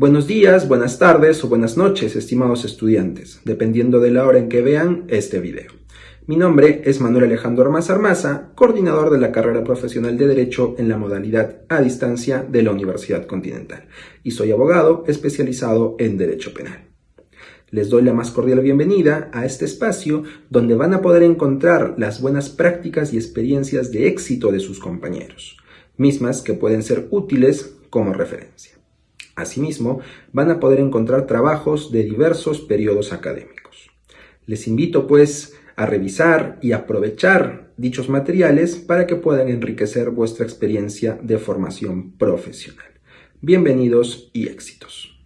Buenos días, buenas tardes o buenas noches, estimados estudiantes, dependiendo de la hora en que vean este video. Mi nombre es Manuel Alejandro Armaza Armaza, coordinador de la carrera profesional de Derecho en la modalidad a distancia de la Universidad Continental, y soy abogado especializado en Derecho Penal. Les doy la más cordial bienvenida a este espacio donde van a poder encontrar las buenas prácticas y experiencias de éxito de sus compañeros, mismas que pueden ser útiles como referencia. Asimismo, van a poder encontrar trabajos de diversos periodos académicos. Les invito, pues, a revisar y aprovechar dichos materiales para que puedan enriquecer vuestra experiencia de formación profesional. Bienvenidos y éxitos.